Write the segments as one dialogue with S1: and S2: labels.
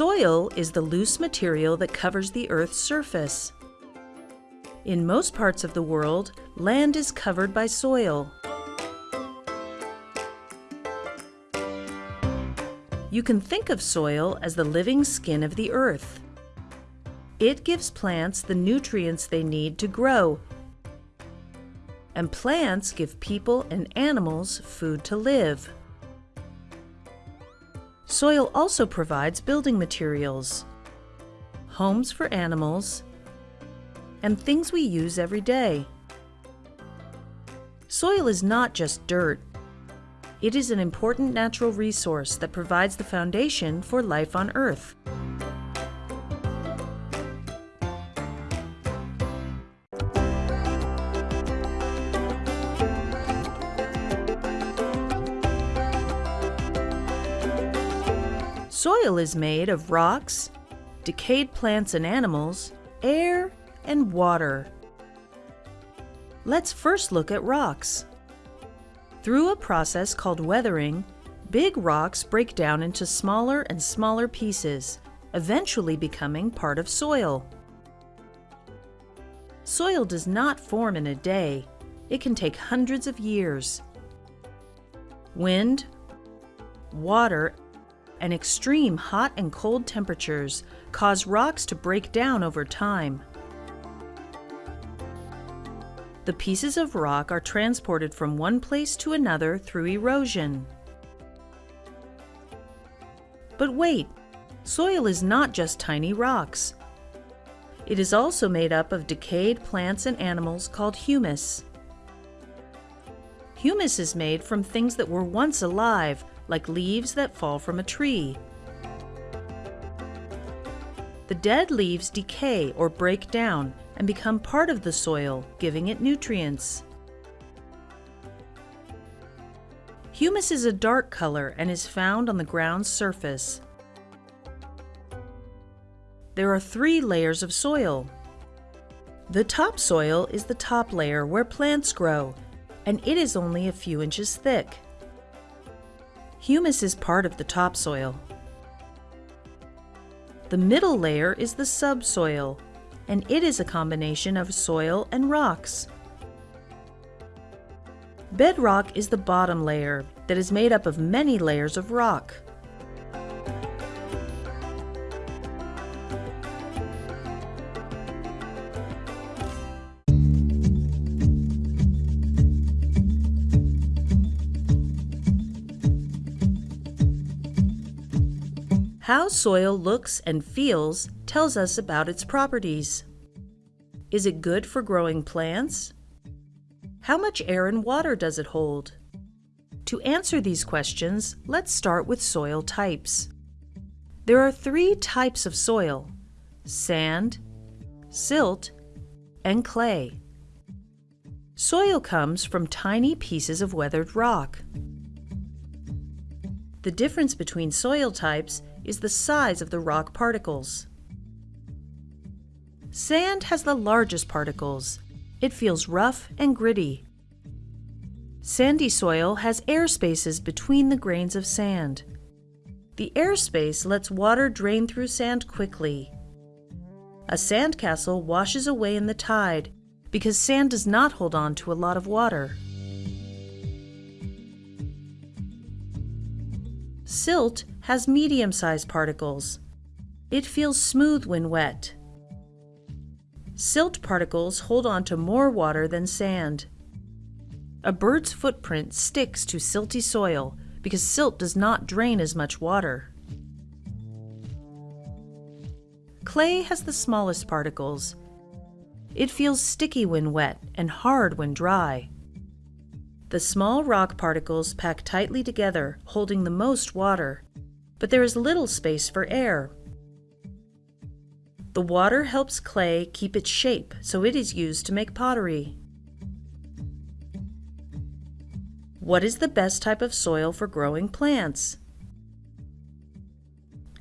S1: Soil is the loose material that covers the Earth's surface. In most parts of the world, land is covered by soil. You can think of soil as the living skin of the earth. It gives plants the nutrients they need to grow. And plants give people and animals food to live. Soil also provides building materials, homes for animals, and things we use every day. Soil is not just dirt. It is an important natural resource that provides the foundation for life on Earth. Soil is made of rocks, decayed plants and animals, air, and water. Let's first look at rocks. Through a process called weathering, big rocks break down into smaller and smaller pieces, eventually becoming part of soil. Soil does not form in a day. It can take hundreds of years. Wind, water, and extreme hot and cold temperatures cause rocks to break down over time. The pieces of rock are transported from one place to another through erosion. But wait, soil is not just tiny rocks. It is also made up of decayed plants and animals called humus. Humus is made from things that were once alive like leaves that fall from a tree. The dead leaves decay or break down and become part of the soil, giving it nutrients. Humus is a dark color and is found on the ground's surface. There are three layers of soil. The topsoil is the top layer where plants grow, and it is only a few inches thick. Humus is part of the topsoil. The middle layer is the subsoil, and it is a combination of soil and rocks. Bedrock is the bottom layer that is made up of many layers of rock. How soil looks and feels tells us about its properties. Is it good for growing plants? How much air and water does it hold? To answer these questions, let's start with soil types. There are three types of soil, sand, silt, and clay. Soil comes from tiny pieces of weathered rock. The difference between soil types is the size of the rock particles. Sand has the largest particles. It feels rough and gritty. Sandy soil has air spaces between the grains of sand. The airspace lets water drain through sand quickly. A sandcastle washes away in the tide because sand does not hold on to a lot of water. Silt has medium-sized particles. It feels smooth when wet. Silt particles hold on to more water than sand. A bird's footprint sticks to silty soil because silt does not drain as much water. Clay has the smallest particles. It feels sticky when wet and hard when dry. The small rock particles pack tightly together, holding the most water, but there is little space for air. The water helps clay keep its shape, so it is used to make pottery. What is the best type of soil for growing plants?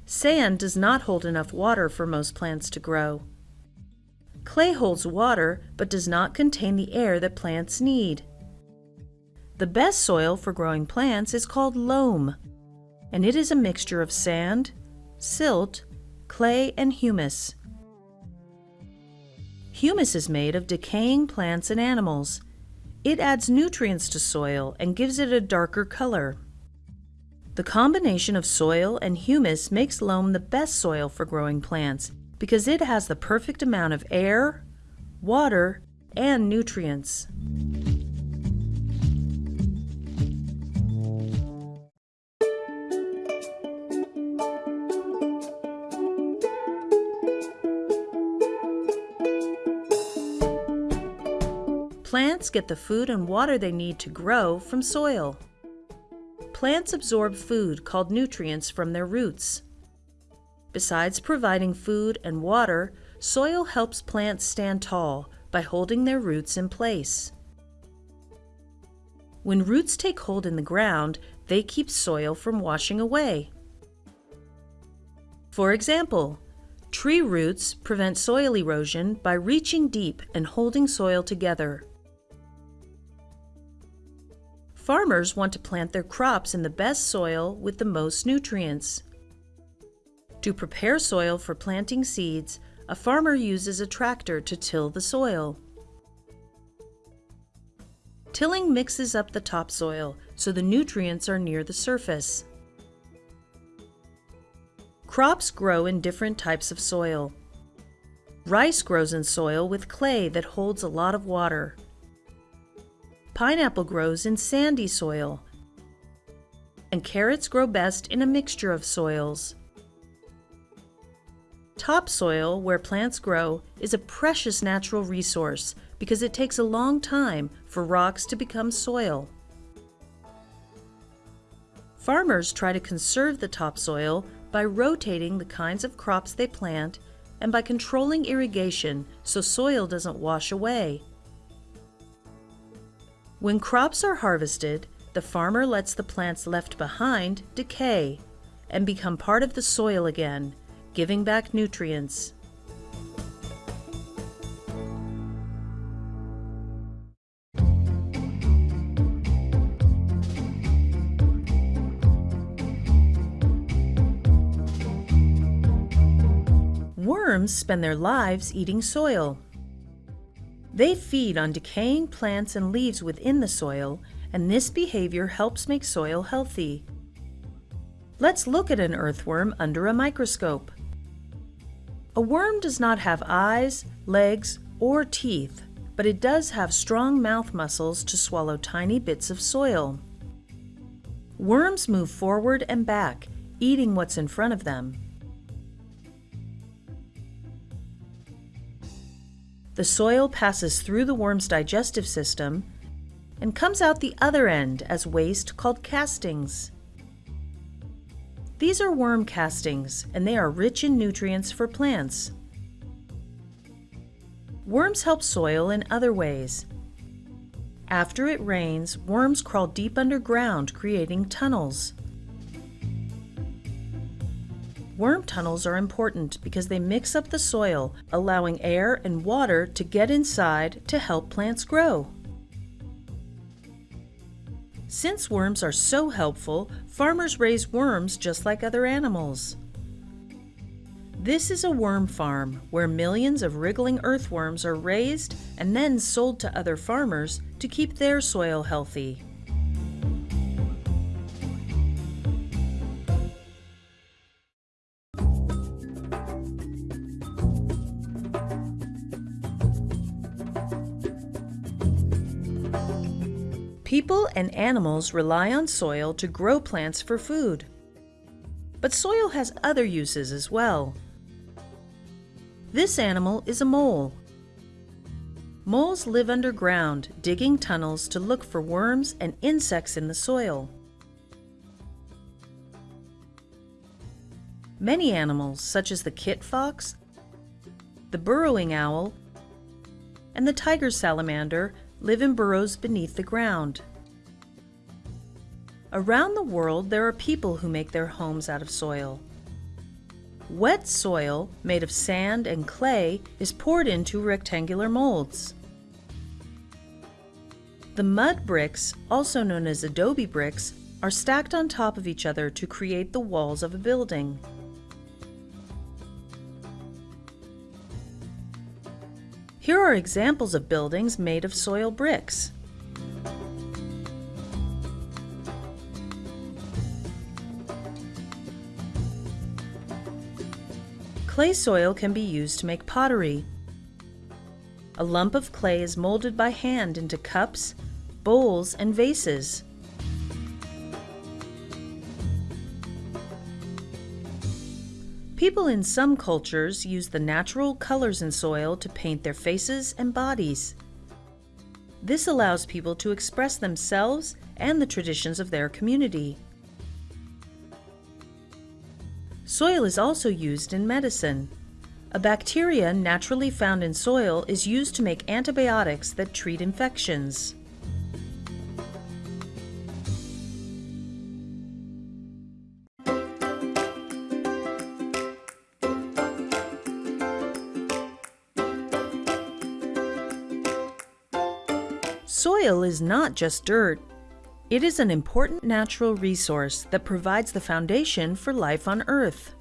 S1: Sand does not hold enough water for most plants to grow. Clay holds water but does not contain the air that plants need. The best soil for growing plants is called loam, and it is a mixture of sand, silt, clay, and humus. Humus is made of decaying plants and animals. It adds nutrients to soil and gives it a darker color. The combination of soil and humus makes loam the best soil for growing plants because it has the perfect amount of air, water, and nutrients. Plants get the food and water they need to grow from soil. Plants absorb food called nutrients from their roots. Besides providing food and water, soil helps plants stand tall by holding their roots in place. When roots take hold in the ground, they keep soil from washing away. For example, tree roots prevent soil erosion by reaching deep and holding soil together. Farmers want to plant their crops in the best soil with the most nutrients. To prepare soil for planting seeds, a farmer uses a tractor to till the soil. Tilling mixes up the topsoil so the nutrients are near the surface. Crops grow in different types of soil. Rice grows in soil with clay that holds a lot of water. Pineapple grows in sandy soil, and carrots grow best in a mixture of soils. Topsoil, where plants grow, is a precious natural resource because it takes a long time for rocks to become soil. Farmers try to conserve the topsoil by rotating the kinds of crops they plant and by controlling irrigation so soil doesn't wash away. When crops are harvested, the farmer lets the plants left behind decay and become part of the soil again, giving back nutrients. Worms spend their lives eating soil. They feed on decaying plants and leaves within the soil, and this behavior helps make soil healthy. Let's look at an earthworm under a microscope. A worm does not have eyes, legs, or teeth, but it does have strong mouth muscles to swallow tiny bits of soil. Worms move forward and back, eating what's in front of them. The soil passes through the worm's digestive system and comes out the other end as waste called castings. These are worm castings, and they are rich in nutrients for plants. Worms help soil in other ways. After it rains, worms crawl deep underground, creating tunnels. Worm tunnels are important because they mix up the soil, allowing air and water to get inside to help plants grow. Since worms are so helpful, farmers raise worms just like other animals. This is a worm farm where millions of wriggling earthworms are raised and then sold to other farmers to keep their soil healthy. People and animals rely on soil to grow plants for food. But soil has other uses as well. This animal is a mole. Moles live underground, digging tunnels to look for worms and insects in the soil. Many animals, such as the kit fox, the burrowing owl, and the tiger salamander, live in burrows beneath the ground. Around the world, there are people who make their homes out of soil. Wet soil, made of sand and clay, is poured into rectangular molds. The mud bricks, also known as adobe bricks, are stacked on top of each other to create the walls of a building. Here are examples of buildings made of soil bricks. Clay soil can be used to make pottery. A lump of clay is molded by hand into cups, bowls, and vases. People in some cultures use the natural colors in soil to paint their faces and bodies. This allows people to express themselves and the traditions of their community. Soil is also used in medicine. A bacteria naturally found in soil is used to make antibiotics that treat infections. Soil is not just dirt. It is an important natural resource that provides the foundation for life on Earth.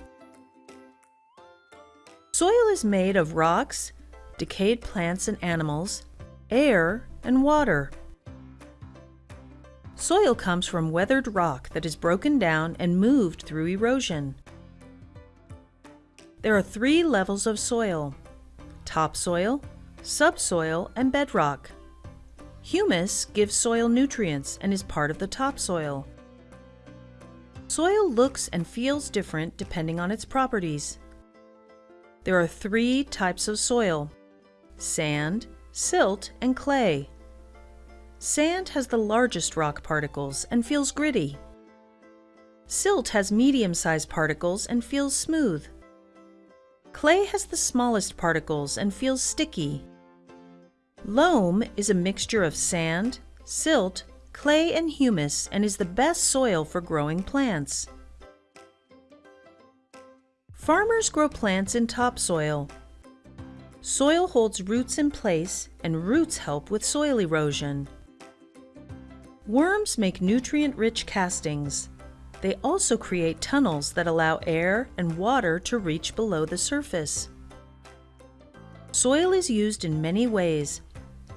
S1: Soil is made of rocks, decayed plants and animals, air, and water. Soil comes from weathered rock that is broken down and moved through erosion. There are three levels of soil, topsoil, subsoil, and bedrock. Humus gives soil nutrients and is part of the topsoil. Soil looks and feels different depending on its properties. There are three types of soil, sand, silt, and clay. Sand has the largest rock particles and feels gritty. Silt has medium-sized particles and feels smooth. Clay has the smallest particles and feels sticky. Loam is a mixture of sand, silt, clay, and humus and is the best soil for growing plants. Farmers grow plants in topsoil. Soil holds roots in place and roots help with soil erosion. Worms make nutrient-rich castings. They also create tunnels that allow air and water to reach below the surface. Soil is used in many ways,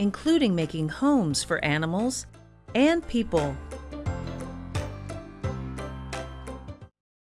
S1: including making homes for animals and people.